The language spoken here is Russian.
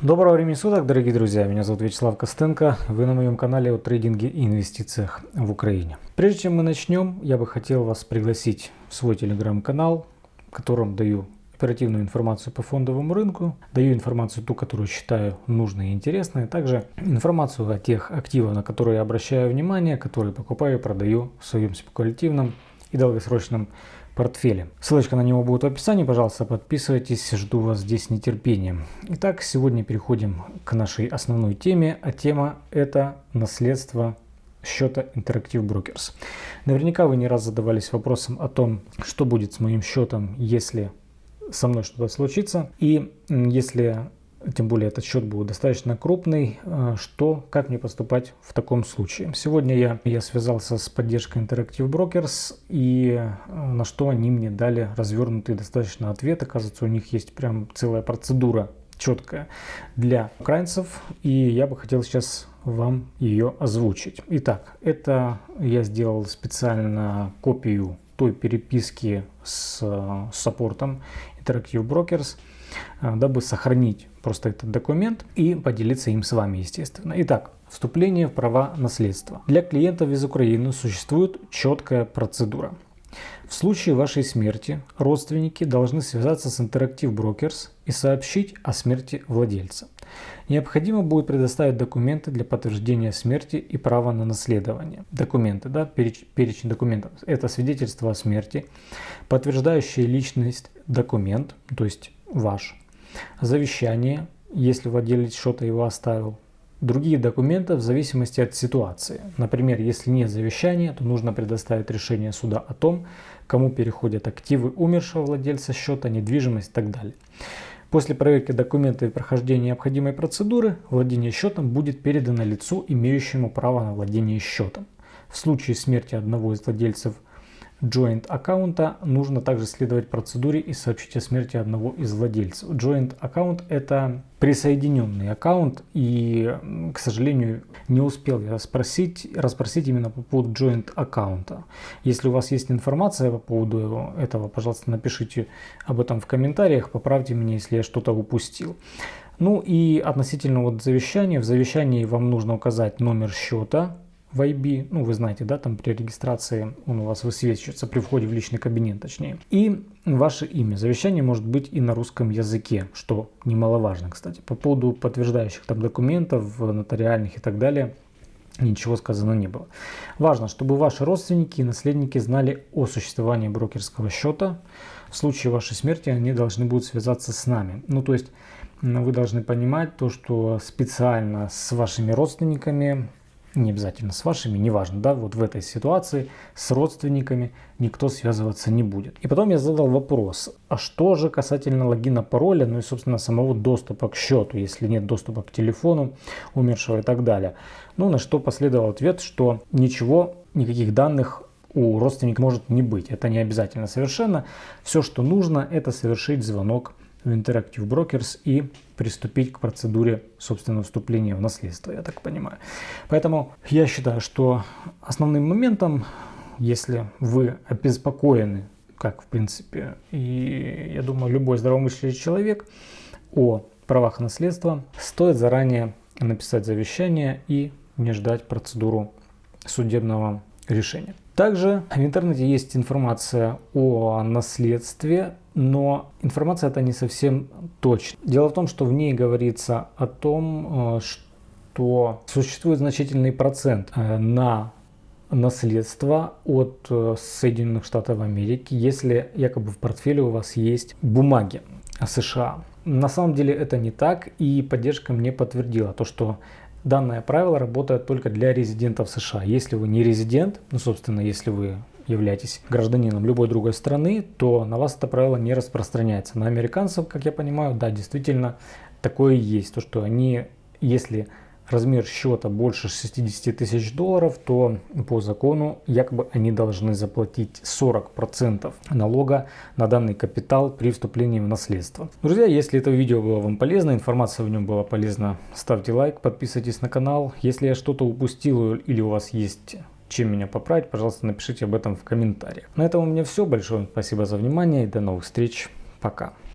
Доброго времени суток, дорогие друзья! Меня зовут Вячеслав Костенко. Вы на моем канале о трейдинге и инвестициях в Украине. Прежде чем мы начнем, я бы хотел вас пригласить в свой телеграм-канал, в котором даю оперативную информацию по фондовому рынку, даю информацию ту, которую считаю нужной и интересной, также информацию о тех активах, на которые я обращаю внимание, которые покупаю и продаю в своем спекулятивном и долгосрочном портфеле. Ссылочка на него будет в описании, пожалуйста, подписывайтесь, жду вас здесь нетерпением. Итак, сегодня переходим к нашей основной теме, а тема это наследство счета Interactive Brokers. Наверняка вы не раз задавались вопросом о том, что будет с моим счетом, если со мной что-то случится. И если тем более этот счет был достаточно крупный, э, что, как мне поступать в таком случае. Сегодня я, я связался с поддержкой Interactive Brokers и э, на что они мне дали развернутый достаточно ответ. Оказывается, у них есть прям целая процедура четкая для украинцев и я бы хотел сейчас вам ее озвучить. Итак, это я сделал специально копию той переписки с, э, саппортом Interactive Brokers, дабы сохранить просто этот документ и поделиться им с вами, естественно. Итак, вступление в права наследства. Для клиентов из Украины существует четкая процедура. В случае вашей смерти родственники должны связаться с Interactive Brokers и сообщить о смерти владельца. Необходимо будет предоставить документы для подтверждения смерти и права на наследование. Документы, да, переч, перечень документов. Это свидетельство о смерти, подтверждающий личность документ, то есть ваш, завещание, если владелец что-то его оставил, другие документы в зависимости от ситуации. Например, если нет завещания, то нужно предоставить решение суда о том, кому переходят активы умершего владельца счета, недвижимость и так далее. После проверки документов и прохождения необходимой процедуры, владение счетом будет передано лицу, имеющему право на владение счетом. В случае смерти одного из владельцев joint аккаунта нужно также следовать процедуре и сообщить о смерти одного из владельцев. Joint аккаунт это присоединенный аккаунт и, к сожалению, не успел я спросить, расспросить именно по поводу joint аккаунта. Если у вас есть информация по поводу этого, пожалуйста, напишите об этом в комментариях, поправьте меня, если я что-то упустил. Ну и относительно вот завещания, в завещании вам нужно указать номер счета, в IB, ну вы знаете, да, там при регистрации он у вас высвечивается при входе в личный кабинет, точнее. И ваше имя. Завещание может быть и на русском языке, что немаловажно, кстати. По поводу подтверждающих там документов, нотариальных и так далее, ничего сказано не было. Важно, чтобы ваши родственники и наследники знали о существовании брокерского счета. В случае вашей смерти они должны будут связаться с нами. Ну, то есть вы должны понимать то, что специально с вашими родственниками не обязательно с вашими, неважно, да, вот в этой ситуации с родственниками никто связываться не будет. И потом я задал вопрос, а что же касательно логина пароля, ну и, собственно, самого доступа к счету, если нет доступа к телефону умершего и так далее. Ну, на что последовал ответ, что ничего, никаких данных у родственника может не быть. Это не обязательно совершенно. Все, что нужно, это совершить звонок в Interactive Brokers и приступить к процедуре собственного вступления в наследство, я так понимаю. Поэтому я считаю, что основным моментом, если вы обеспокоены, как в принципе, и я думаю, любой здравомыслящий человек о правах наследства, стоит заранее написать завещание и не ждать процедуру судебного решения. Также в интернете есть информация о наследстве, но информация эта не совсем точна. Дело в том, что в ней говорится о том, э, что существует значительный процент э, на наследство от э, Соединенных Штатов Америки, если якобы в портфеле у вас есть бумаги США. На самом деле это не так, и поддержка мне подтвердила то, что Данное правило работает только для резидентов США. Если вы не резидент, ну собственно, если вы являетесь гражданином любой другой страны, то на вас это правило не распространяется. На американцев, как я понимаю, да, действительно такое есть. То, что они, если размер счета больше 60 тысяч долларов, то по закону якобы они должны заплатить 40% налога на данный капитал при вступлении в наследство. Друзья, если это видео было вам полезно, информация в нем была полезна, ставьте лайк, подписывайтесь на канал. Если я что-то упустил или у вас есть чем меня поправить, пожалуйста, напишите об этом в комментариях. На этом у меня все. Большое спасибо за внимание и до новых встреч. Пока.